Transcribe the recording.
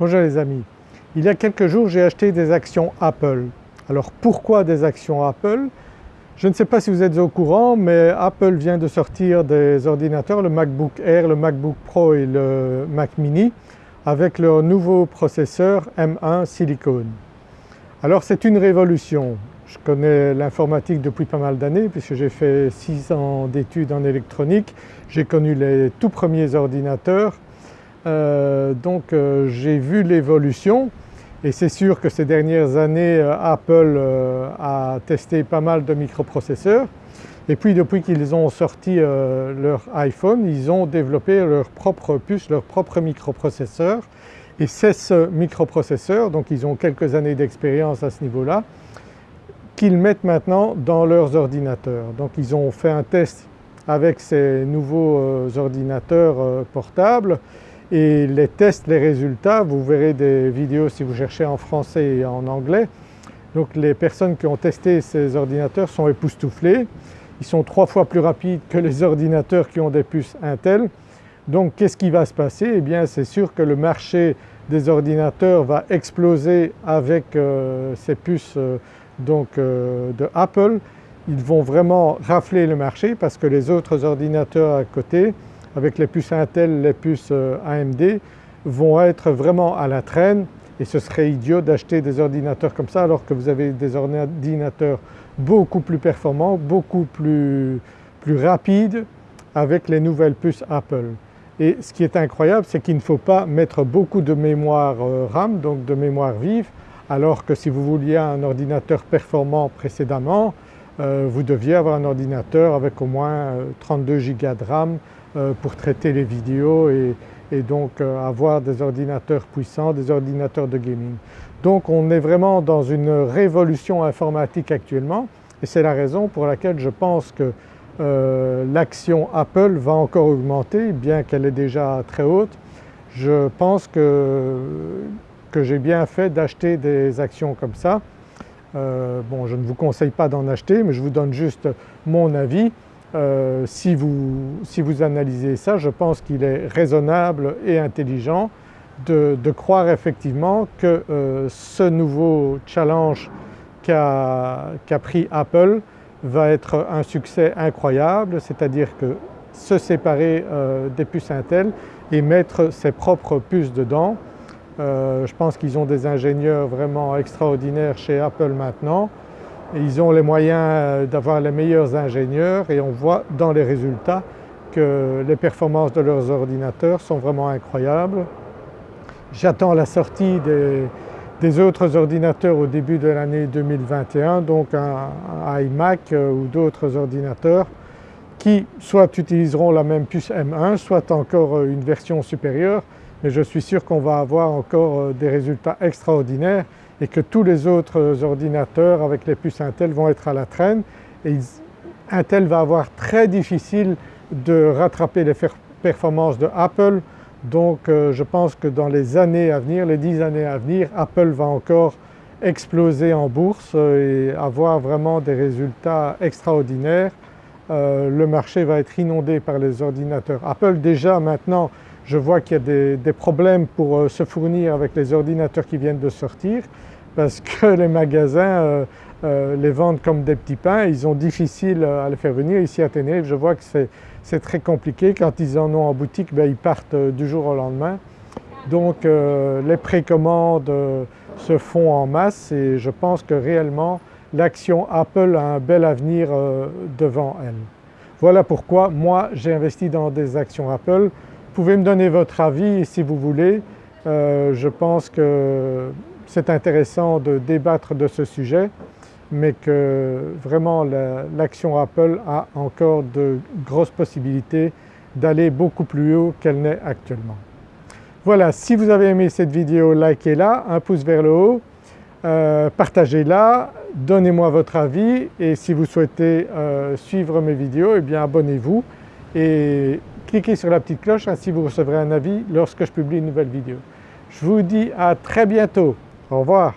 Bonjour les amis, il y a quelques jours j'ai acheté des actions Apple. Alors pourquoi des actions Apple? Je ne sais pas si vous êtes au courant mais Apple vient de sortir des ordinateurs, le MacBook Air, le MacBook Pro et le Mac Mini avec leur nouveau processeur M1 Silicon. Alors c'est une révolution. Je connais l'informatique depuis pas mal d'années puisque j'ai fait 6 ans d'études en électronique. J'ai connu les tout premiers ordinateurs euh, donc euh, j'ai vu l'évolution et c'est sûr que ces dernières années euh, Apple a testé pas mal de microprocesseurs. Et puis depuis qu'ils ont sorti leur iPhone ils ont développé leur propre puce, leur propre microprocesseur. Et c'est ce microprocesseur, donc ils ont quelques années d'expérience à ce niveau-là, qu'ils mettent maintenant dans leurs ordinateurs. Donc ils ont fait un test avec ces nouveaux ordinateurs portables et les tests, les résultats, vous verrez des vidéos si vous cherchez en français et en anglais. Donc les personnes qui ont testé ces ordinateurs sont époustouflées. Ils sont trois fois plus rapides que les ordinateurs qui ont des puces Intel. Donc qu'est-ce qui va se passer? Eh bien c'est sûr que le marché des ordinateurs va exploser avec euh, ces puces euh, donc, euh, de Apple. Ils vont vraiment rafler le marché parce que les autres ordinateurs à côté avec les puces Intel, les puces euh, AMD vont être vraiment à la traîne et ce serait idiot d'acheter des ordinateurs comme ça alors que vous avez des ordinateurs beaucoup plus performants, beaucoup plus, plus rapides avec les nouvelles puces Apple. Et ce qui est incroyable c'est qu'il ne faut pas mettre beaucoup de mémoire euh, RAM, donc de mémoire vive, alors que si vous vouliez un ordinateur performant précédemment, euh, vous deviez avoir un ordinateur avec au moins 32 Go de RAM pour traiter les vidéos et, donc euh, avoir des ordinateurs puissants, des ordinateurs de gaming. Donc on est vraiment dans une révolution informatique actuellement et c'est la raison pour laquelle je pense que euh, l'action Apple va encore augmenter bien qu'elle est déjà très haute. Je pense que, que j'ai bien fait d'acheter des actions comme ça. bon je ne vous conseille pas d'en acheter mais je vous donne juste mon avis euh, si, vous, si, vous, analysez ça, je pense qu'il est raisonnable et intelligent de, croire effectivement que euh, ce nouveau challenge qu'a pris Apple va être un succès incroyable, c'est-à-dire que se séparer euh, des puces Intel et mettre ses propres puces dedans. je pense qu'ils ont des ingénieurs vraiment extraordinaires chez Apple maintenant ils ont les moyens euh, d'avoir les meilleurs ingénieurs et on voit dans les résultats que les performances de leurs ordinateurs sont vraiment incroyables. J'attends la sortie des, autres ordinateurs au début de l'année 2021, donc un, iMac euh, ou d'autres ordinateurs qui soit utiliseront la même puce M1, soit encore euh, une version supérieure, mais je suis sûr qu'on va avoir encore des résultats extraordinaires et que tous les autres ordinateurs avec les puces Intel vont être à la traîne Intel va avoir très difficile de rattraper les performances de Apple donc euh, je pense que dans les années à venir, les 10 années à venir, Apple va encore exploser en bourse et avoir vraiment des résultats extraordinaires. Euh, le marché va être inondé par les ordinateurs. Apple déjà maintenant je vois qu'il y a des, problèmes pour euh, se fournir avec les ordinateurs qui viennent de sortir parce que les magasins euh, euh, les vendent comme des petits pains, ils ont difficile à les faire venir. Ici à Tenerife je vois que c'est très compliqué, quand ils en ont en boutique ben, ils partent du jour au lendemain. Donc les précommandes se font en masse et je pense que réellement l'action Apple a un bel avenir devant elle. Voilà pourquoi moi j'ai investi dans des actions Apple pouvez me donner votre avis si vous voulez. Euh, je pense que c'est intéressant de débattre de ce sujet mais que vraiment l'action Apple a encore de grosses possibilités d'aller beaucoup plus haut qu'elle n'est actuellement. Voilà, si vous avez aimé cette vidéo, likez-la, un pouce vers le haut, euh, partagez-la, donnez-moi votre avis et si vous souhaitez euh, suivre mes vidéos, eh bien abonnez-vous et cliquez sur la petite cloche, ainsi vous recevrez un avis lorsque je publie une nouvelle vidéo. Je vous dis à très bientôt, au revoir.